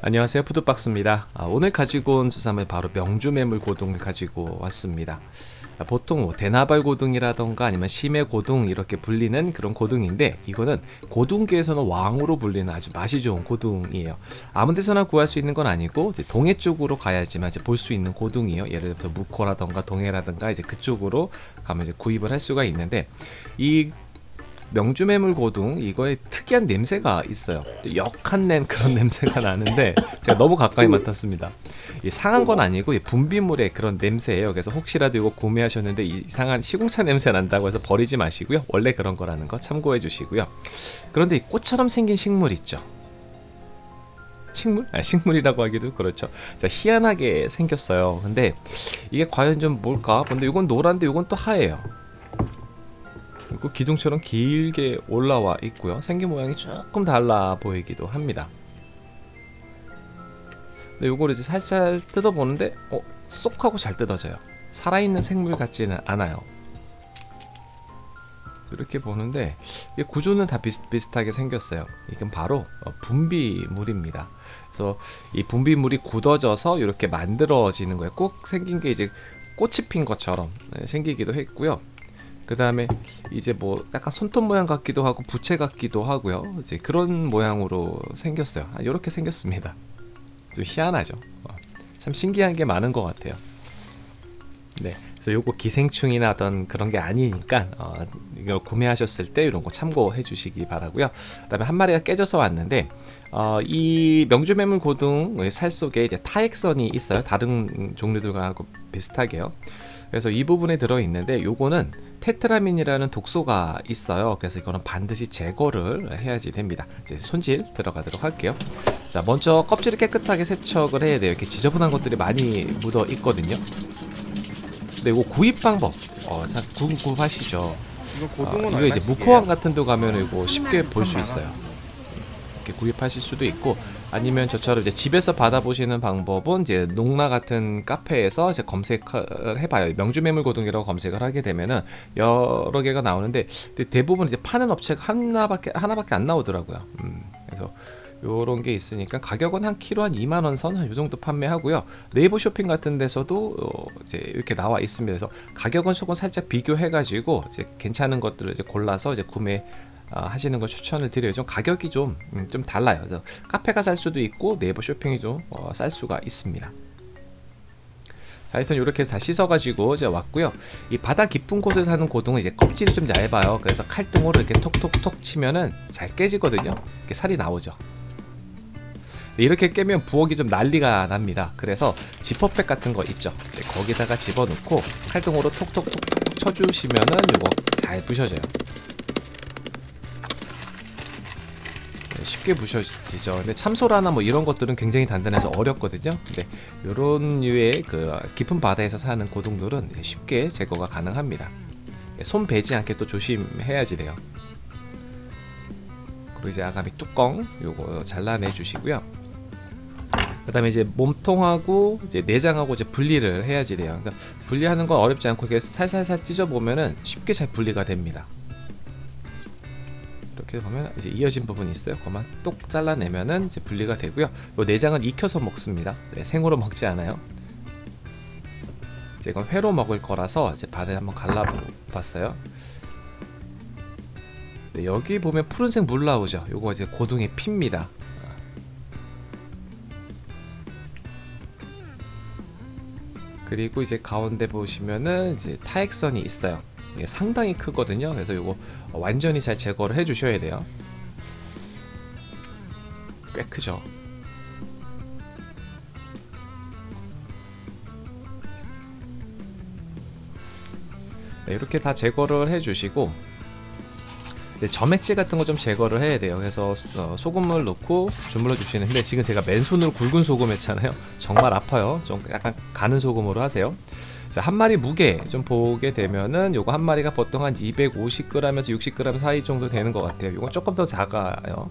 안녕하세요. 푸드박스입니다. 아, 오늘 가지고 온 수산물 바로 명주매물 고등을 가지고 왔습니다. 아, 보통 뭐 대나발 고등이라던가 아니면 심해 고등 이렇게 불리는 그런 고등인데 이거는 고등계에서는 왕으로 불리는 아주 맛이 좋은 고등이에요. 아무 데서나 구할 수 있는 건 아니고 동해 쪽으로 가야지만 볼수 있는 고등이에요. 예를 들어서 무코라던가 동해라던가 이제 그쪽으로 가면 이제 구입을 할 수가 있는데 이 명주매물 고등 이거에 특이한 냄새가 있어요. 역한 낸 그런 냄새가 나는데 제가 너무 가까이 맡았습니다. 상한 건 아니고 분비물의 그런 냄새예요. 그래서 혹시라도 이거 구매하셨는데 이상한 시궁차 냄새 난다고 해서 버리지 마시고요. 원래 그런 거라는 거 참고해 주시고요. 그런데 이 꽃처럼 생긴 식물 있죠? 식물? 아, 식물이라고 하기도 그렇죠. 자, 희한하게 생겼어요. 근데 이게 과연 좀 뭘까? 근데 이건 노란데 이건 또 하얘요 그리고 기둥처럼 길게 올라와 있고요. 생긴 모양이 조금 달라 보이기도 합니다. 근데 요걸 이제 살짝 뜯어보는데 어? 쏙 하고 잘 뜯어져요. 살아있는 생물 같지는 않아요. 이렇게 보는데 구조는 다 비슷비슷하게 생겼어요. 이건 바로 어, 분비물입니다. 그래서 이 분비물이 굳어져서 이렇게 만들어지는 거예요. 꼭 생긴 게 이제 꽃이 핀 것처럼 네, 생기기도 했고요 그 다음에 이제 뭐 약간 손톱 모양 같기도 하고 부채 같기도 하고요. 이제 그런 모양으로 생겼어요. 이렇게 아, 생겼습니다. 좀 희한하죠? 어, 참 신기한 게 많은 것 같아요. 네 그래서 요거 기생충이나 어떤 그런 게 아니니까 어, 이걸 구매하셨을 때 이런 거 참고해 주시기 바라고요. 그 다음에 한 마리가 깨져서 왔는데 어, 이 명주매물 고등 살 속에 이제 타액선이 있어요. 다른 종류들과 비슷하게요 그래서 이 부분에 들어있는데 요거는 테트라민이라는 독소가 있어요. 그래서 이거는 반드시 제거를 해야지 됩니다. 이제 손질 들어가도록 할게요. 자 먼저 껍질을 깨끗하게 세척을 해야 돼요. 이렇게 지저분한 것들이 많이 묻어 있거든요. 근데 이거 구입 방법 어, 궁금하시죠. 이거, 어, 이거 이제 무코왕 같은 데 가면 이거 쉽게 볼 수 있어요 이렇게 구입하실 수도 있고 아니면 저처럼 이제 집에서 받아보시는 방법은 이제 농나 같은 카페에서 이제 검색을 해봐요. 명주매물 고등이라고 검색을 하게 되면은 여러 개가 나오는데 대부분 이제 파는 업체가 하나밖에 하나밖에 안 나오더라고요. 음, 그래서 요런 게 있으니까 가격은 한 키로 한 2만원 선, 한요 정도 판매하고요. 네이버 쇼핑 같은 데서도 어 이제 이렇게 나와 있습니다. 그래서 가격은 조금 살짝 비교해 가지고 이제 괜찮은 것들을 이제 골라서 이제 구매 어, 하시는 걸 추천을 드려요. 좀 가격이 좀, 음, 좀 달라요. 카페가 쌀 수도 있고 네이버 쇼핑이 좀쌀 어, 수가 있습니다. 하여튼 이렇게 해서 다 씻어가지고 이제 왔고요. 이 바다 깊은 곳에 사는 고등은 이제 껍질이 좀 얇아요. 그래서 칼등으로 이렇게 톡톡톡 치면은 잘 깨지거든요. 이렇게 살이 나오죠. 이렇게 깨면 부엌이 좀 난리가 납니다. 그래서 지퍼백 같은 거 있죠. 거기다가 집어넣고 칼등으로 톡톡톡 쳐주시면은 이거 잘 부셔져요 쉽게 부셔지죠? 근데 참소라나 뭐 이런 것들은 굉장히 단단해서 어렵거든요. 근데 이런 류의 그 깊은 바다에서 사는 고동들은 쉽게 제거가 가능합니다. 손 베지 않게 또 조심해야지 돼요. 그리고 이제 아가미 뚜껑 요거 잘라내 주시고요. 그 다음에 이제 몸통하고 이제 내장하고 이제 분리를 해야지 돼요. 그러니까 분리하는 건 어렵지 않고 이렇게 살살살 찢어 보면은 쉽게 잘 분리가 됩니다 이렇게 보면 이제 이어진 부분이 있어요. 그만 똑 잘라내면은 이제 분리가 되고요. 이 내장은 익혀서 먹습니다. 네, 생으로 먹지 않아요. 이제 이건 회로 먹을 거라서 이제 바다에 한번 갈라봤어요. 네, 여기 보면 푸른색 물 나오죠. 요거 이제 고등의 피입니다. 그리고 이제 가운데 보시면은 이제 타액선이 있어요. 상당히 크거든요. 그래서 이거 완전히 잘 제거를 해 주셔야 돼요. 꽤 크죠? 네, 이렇게 다 제거를 해 주시고 점액질 같은 거 좀 제거를 해야 돼요. 그래서 어, 소금을 넣고 주물러 주시는데 지금 제가 맨손으로 굵은 소금 했잖아요. 정말 아파요. 좀 약간 가는 소금으로 하세요 자, 한 마리 무게 좀 보게 되면은 요거 한 마리가 보통 한 250g에서 60g 사이 정도 되는 것 같아요. 요건 조금 더 작아요.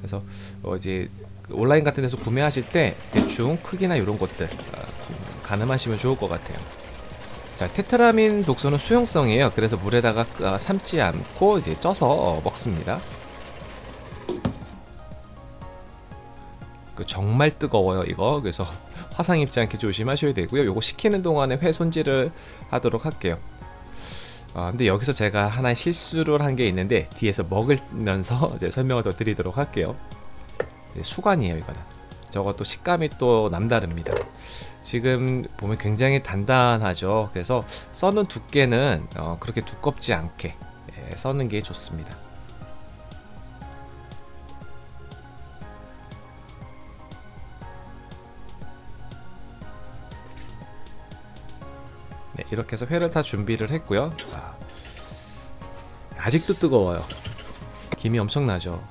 그래서 어 이제 온라인 같은 데서 구매하실 때 대충 크기나 이런 것들 어, 가늠하시면 좋을 것 같아요. 자, 테트라민 독소는 수용성이에요. 그래서 물에다가 어, 삶지 않고 이제 쪄서 어, 먹습니다. 그 정말 뜨거워요 이거. 그래서 화상 입지 않게 조심하셔야 되고요. 요거 식히는 동안에 회 손질을 하도록 할게요. 아, 근데 여기서 제가 하나의 실수를 한 게 있는데 뒤에서 먹으면서 이제 설명을 더 드리도록 할게요. 네, 수관이에요 이거는. 저것도 식감이 또 남다릅니다. 지금 보면 굉장히 단단하죠. 그래서 써는 두께는 어, 그렇게 두껍지 않게 예, 써는 게 좋습니다 이렇게 해서 회를 다 준비를 했고요. 아, 아직도 뜨거워요. 김이 엄청나죠.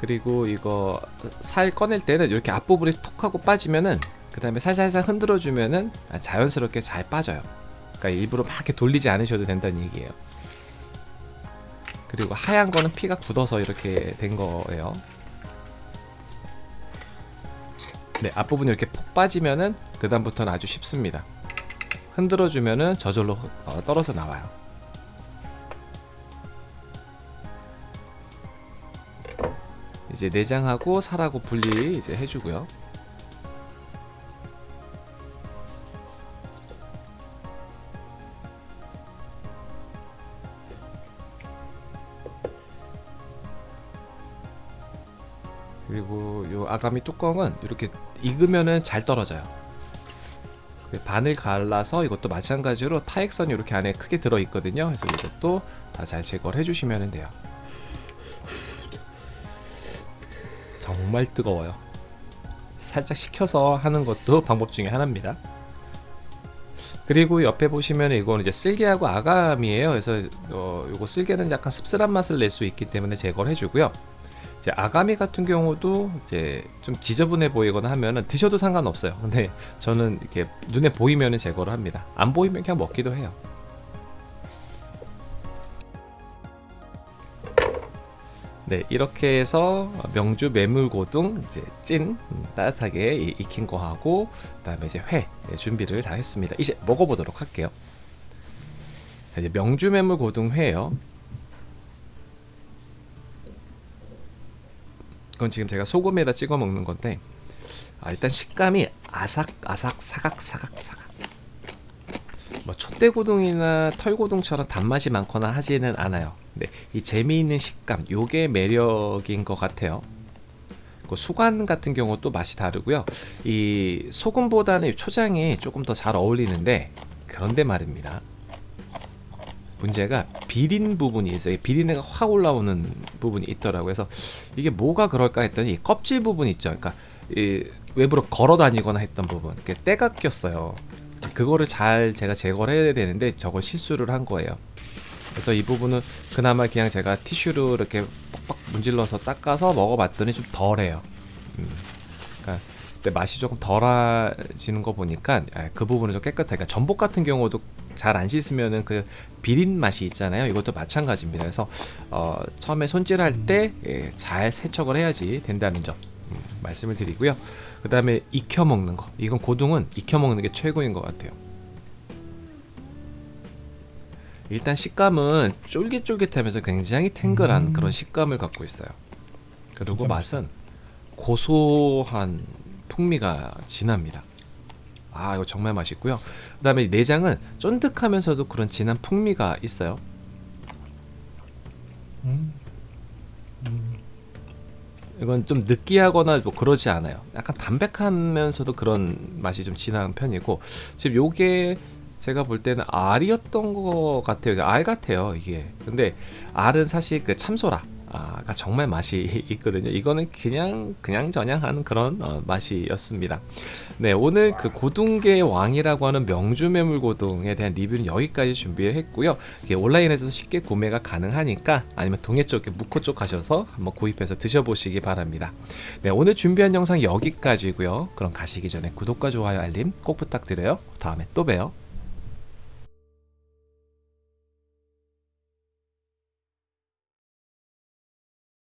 그리고 이거 살 꺼낼 때는 이렇게 앞부분이 톡 하고 빠지면은 그 다음에 살살살 흔들어 주면은 자연스럽게 잘 빠져요. 그러니까 일부러 막 이렇게 돌리지 않으셔도 된다는 얘기예요. 그리고 하얀 거는 피가 굳어서 이렇게 된 거예요. 네 앞부분이 이렇게 폭 빠지면은 그 다음부터는 아주 쉽습니다 흔들어 주면은 저절로 어, 떨어져 나와요 이제 내장하고 살하고 분리 이제 해주고요. 그리고 요 아가미 뚜껑은 이렇게 익으면은 잘 떨어져요. 그 반을 갈라서 이것도 마찬가지로 타액선이 이렇게 안에 크게 들어 있거든요. 그래서 이것도 다 잘 제거를 해주시면 돼요. 정말 뜨거워요 살짝 식혀서 하는 것도 방법 중에 하나입니다 그리고 옆에 보시면 이거는 이제 쓸개하고 아감이에요 그래서 어, 요거 쓸개는 약간 씁쓸한 맛을 낼 수 있기 때문에 제거를 해주고요 이제 아가미 같은 경우도 이제 좀 지저분해 보이거나 하면은 드셔도 상관없어요. 근데 저는 이렇게 눈에 보이면은 제거를 합니다. 안 보이면 그냥 먹기도 해요. 네 이렇게 해서 명주 메물고등 이제 찐 음, 따뜻하게 익힌 거 하고 그 다음에 이제 회 네, 준비를 다 했습니다. 이제 먹어보도록 할게요. 이제 명주 메물고등 회요 이건 지금 제가 소금에다 찍어 먹는 건데 아, 일단 식감이 아삭 아삭 사각 사각 사각. 뭐 촛대고등이나 털고등처럼 단맛이 많거나 하지는 않아요. 네, 이 재미있는 식감 요게 매력인 것 같아요. 그 수관 같은 경우도 맛이 다르고요. 이 소금보다는 초장이 조금 더 잘 어울리는데 그런데 말입니다 문제가 비린 부분이 있어요. 비린내가 확 올라오는 부분이 있더라고요. 그래서 이게 뭐가 그럴까 했더니 껍질 부분 있죠. 그러니까 외부로 걸어 다니거나 했던 부분. 때가 꼈어요. 그거를 잘 제가 제거를 해야 되는데 저걸 실수를 한 거예요. 그래서 이 부분은 그나마 그냥 제가 티슈로 이렇게 뻑뻑 문질러서 닦아서 먹어봤더니 좀 덜해요. 음. 그러니까 맛이 조금 덜해지는 거 보니까 아, 그 부분은 좀 깨끗해 그러니까 전복 같은 경우도 잘 안 씻으면은 그 비린 맛이 있잖아요. 이것도 마찬가지입니다. 그래서 어, 처음에 손질할 때잘 예, 세척을 해야지 된다는 점 음, 말씀을 드리고요. 그 다음에 익혀 먹는 거. 이건 고등은 익혀 먹는 게 최고인 것 같아요. 일단 식감은 쫄깃쫄깃하면서 굉장히 탱글한 음. 그런 식감을 갖고 있어요. 그리고 맛은 고소한 풍미가 진합니다 아 이거 정말 맛있고요. 그 다음에 내장은 쫀득하면서도 그런 진한 풍미가 있어요. 음. 음. 이건 좀 느끼하거나 뭐 그러지 않아요. 약간 담백하면서도 그런 맛이 좀 진한 편이고 지금 요게 제가 볼 때는 알이었던 것 같아요. 알 같아요 이게. 근데 알은 사실 그 참소라 가 정말 맛이 있거든요. 이거는 그냥 그냥 저냥하는 그런 어, 맛이었습니다. 네 오늘 그 고둥계 왕이라고 하는 명주 매물고등에 대한 리뷰는 여기까지 준비를 했고요. 온라인에서 쉽게 구매가 가능하니까 아니면 동해 쪽에 묵호 쪽 가셔서 한번 구입해서 드셔보시기 바랍니다. 네 오늘 준비한 영상 여기까지고요. 그럼 가시기 전에 구독과 좋아요 알림 꼭 부탁드려요. 다음에 또 봬요